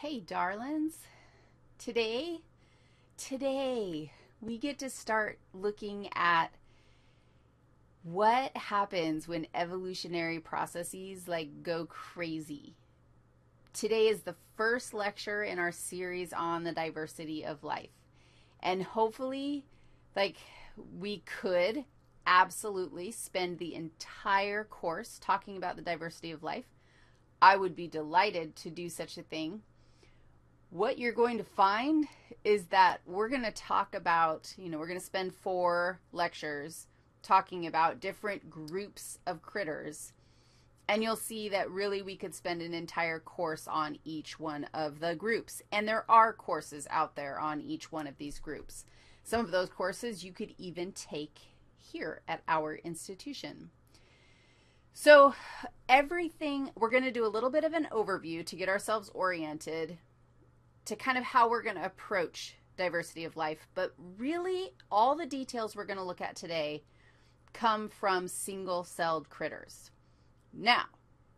Hey, darlings. Today, today, we get to start looking at what happens when evolutionary processes like go crazy. Today is the first lecture in our series on the diversity of life. And hopefully, like, we could absolutely spend the entire course talking about the diversity of life. I would be delighted to do such a thing. What you're going to find is that we're going to talk about, you know, we're going to spend four lectures talking about different groups of critters. And you'll see that really we could spend an entire course on each one of the groups. And there are courses out there on each one of these groups. Some of those courses you could even take here at our institution. So everything, we're going to do a little bit of an overview to get ourselves oriented to kind of how we're going to approach diversity of life. But really, all the details we're going to look at today come from single-celled critters. Now,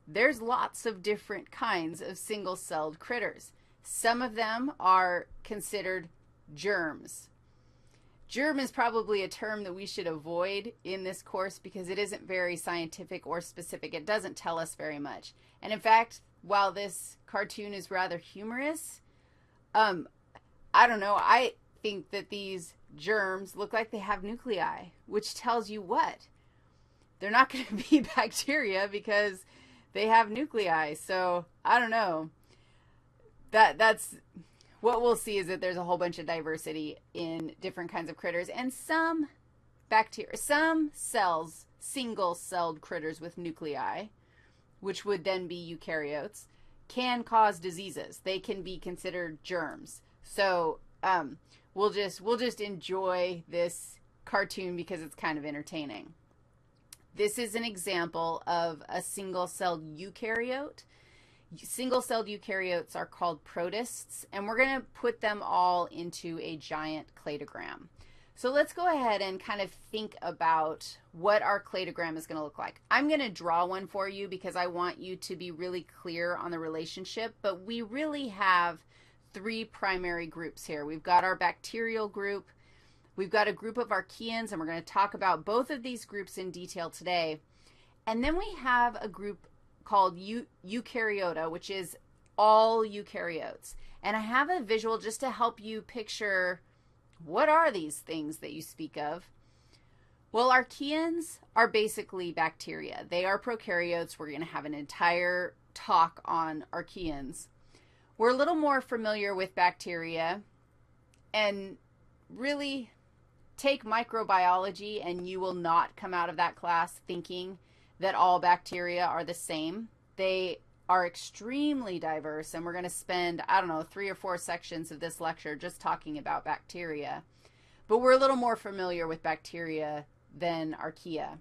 there's lots of different kinds of single-celled critters. Some of them are considered germs. Germ is probably a term that we should avoid in this course because it isn't very scientific or specific. It doesn't tell us very much. And in fact, while this cartoon is rather humorous, um, I don't know, I think that these germs look like they have nuclei, which tells you what? They're not going to be bacteria because they have nuclei. So I don't know. That that's what we'll see is that there's a whole bunch of diversity in different kinds of critters and some bacteria, some cells, single-celled critters with nuclei, which would then be eukaryotes, can cause diseases. They can be considered germs. So um, we'll just we'll just enjoy this cartoon because it's kind of entertaining. This is an example of a single-celled eukaryote Single-celled eukaryotes are called protists, and we're going to put them all into a giant cladogram. So let's go ahead and kind of think about what our cladogram is going to look like. I'm going to draw one for you because I want you to be really clear on the relationship, but we really have three primary groups here. We've got our bacterial group, we've got a group of archaeans, and we're going to talk about both of these groups in detail today. And then we have a group called eukaryota, which is all eukaryotes. And I have a visual just to help you picture what are these things that you speak of. Well, archaeans are basically bacteria. They are prokaryotes. We're going to have an entire talk on archaeans. We're a little more familiar with bacteria and really take microbiology and you will not come out of that class thinking that all bacteria are the same. They are extremely diverse, and we're going to spend, I don't know, three or four sections of this lecture just talking about bacteria. But we're a little more familiar with bacteria than archaea.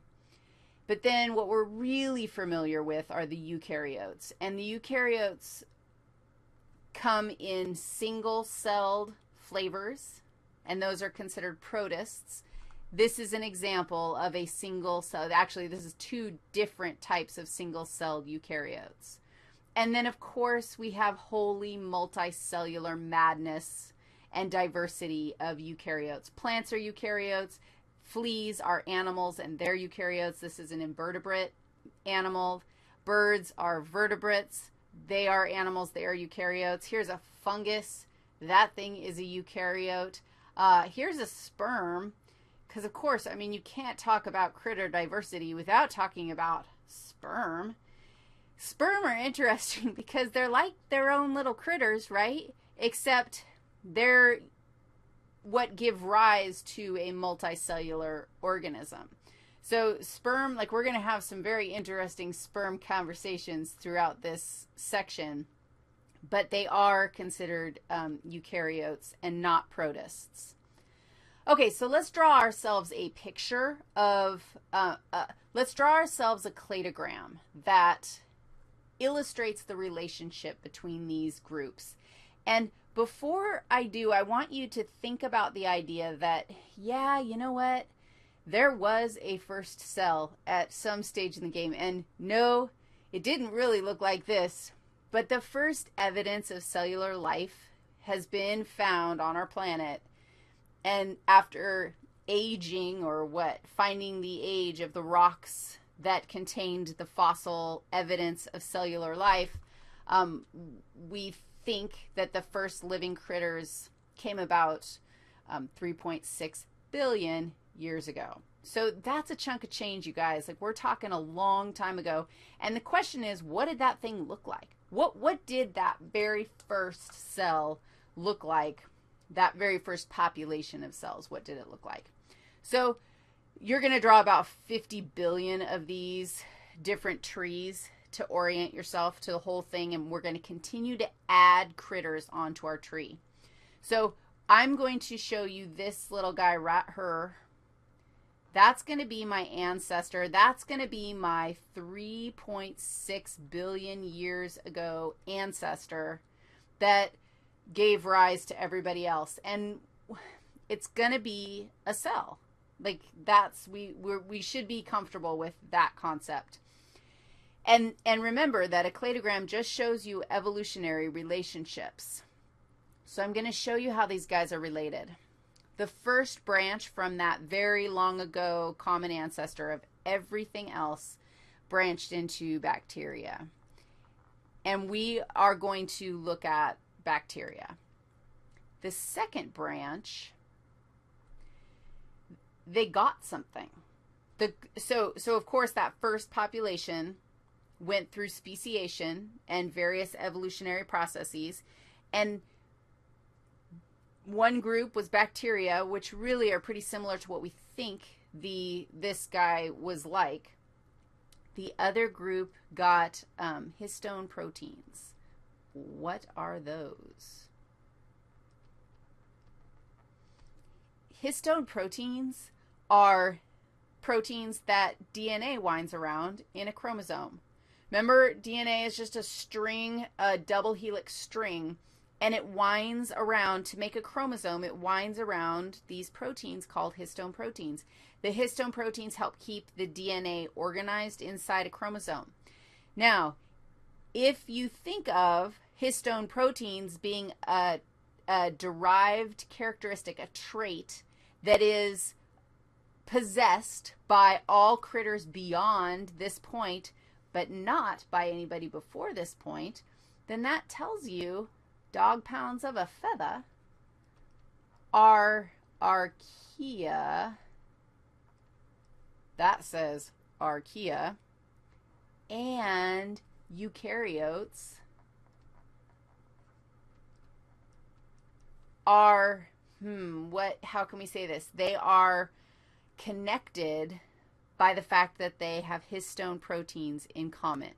But then what we're really familiar with are the eukaryotes. And the eukaryotes come in single-celled flavors, and those are considered protists. This is an example of a single cell. Actually, this is two different types of single-celled eukaryotes. And then, of course, we have wholly multicellular madness and diversity of eukaryotes. Plants are eukaryotes. Fleas are animals, and they're eukaryotes. This is an invertebrate animal. Birds are vertebrates. They are animals. They are eukaryotes. Here's a fungus. That thing is a eukaryote. Uh, here's a sperm. Because, of course, I mean, you can't talk about critter diversity without talking about sperm. Sperm are interesting because they're like their own little critters, right? Except they're what give rise to a multicellular organism. So sperm, like we're going to have some very interesting sperm conversations throughout this section, but they are considered um, eukaryotes and not protists. Okay, so let's draw ourselves a picture of, uh, uh, let's draw ourselves a cladogram that illustrates the relationship between these groups. And before I do, I want you to think about the idea that, yeah, you know what? There was a first cell at some stage in the game. And no, it didn't really look like this. but the first evidence of cellular life has been found on our planet. And after aging or what, finding the age of the rocks that contained the fossil evidence of cellular life, um, we think that the first living critters came about um, 3.6 billion years ago. So that's a chunk of change, you guys. Like we're talking a long time ago. And the question is, what did that thing look like? What what did that very first cell look like? That very first population of cells, what did it look like? So you're going to draw about 50 billion of these different trees to orient yourself to the whole thing, and we're going to continue to add critters onto our tree. So I'm going to show you this little guy right her. That's going to be my ancestor. That's going to be my 3.6 billion years ago ancestor that gave rise to everybody else. And it's going to be a cell. Like that's we we we should be comfortable with that concept. And and remember that a cladogram just shows you evolutionary relationships. So I'm going to show you how these guys are related. The first branch from that very long ago common ancestor of everything else branched into bacteria. And we are going to look at bacteria. The second branch, they got something. The, so, so of course that first population went through speciation and various evolutionary processes and one group was bacteria, which really are pretty similar to what we think the this guy was like. The other group got um, histone proteins. What are those? Histone proteins are proteins that DNA winds around in a chromosome. Remember, DNA is just a string, a double helix string and it winds around to make a chromosome. It winds around these proteins called histone proteins. The histone proteins help keep the DNA organized inside a chromosome. Now, if you think of histone proteins being a, a derived characteristic, a trait that is possessed by all critters beyond this point, but not by anybody before this point, then that tells you dog pounds of a feather are archaea. That says archaea. And eukaryotes are, hmm, what, how can we say this? They are connected by the fact that they have histone proteins in common.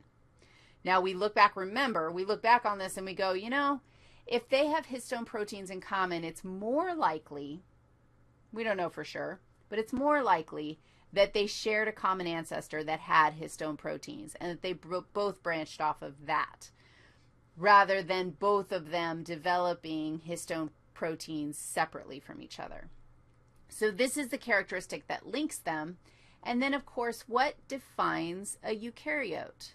Now we look back, remember, we look back on this and we go, you know, if they have histone proteins in common, it's more likely, we don't know for sure, but it's more likely that they shared a common ancestor that had histone proteins and that they both branched off of that rather than both of them developing histone proteins separately from each other. So this is the characteristic that links them. And then, of course, what defines a eukaryote?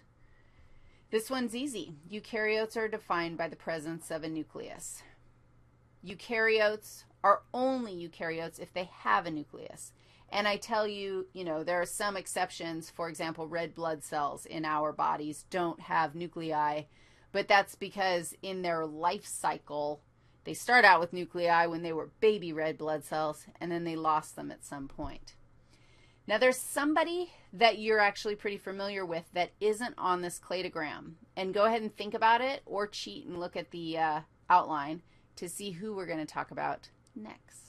This one's easy. Eukaryotes are defined by the presence of a nucleus. Eukaryotes are only eukaryotes if they have a nucleus. And I tell you, you know, there are some exceptions. For example, red blood cells in our bodies don't have nuclei, but that's because in their life cycle, they start out with nuclei when they were baby red blood cells, and then they lost them at some point. Now there's somebody that you're actually pretty familiar with that isn't on this cladogram. And go ahead and think about it or cheat and look at the uh, outline to see who we're going to talk about next.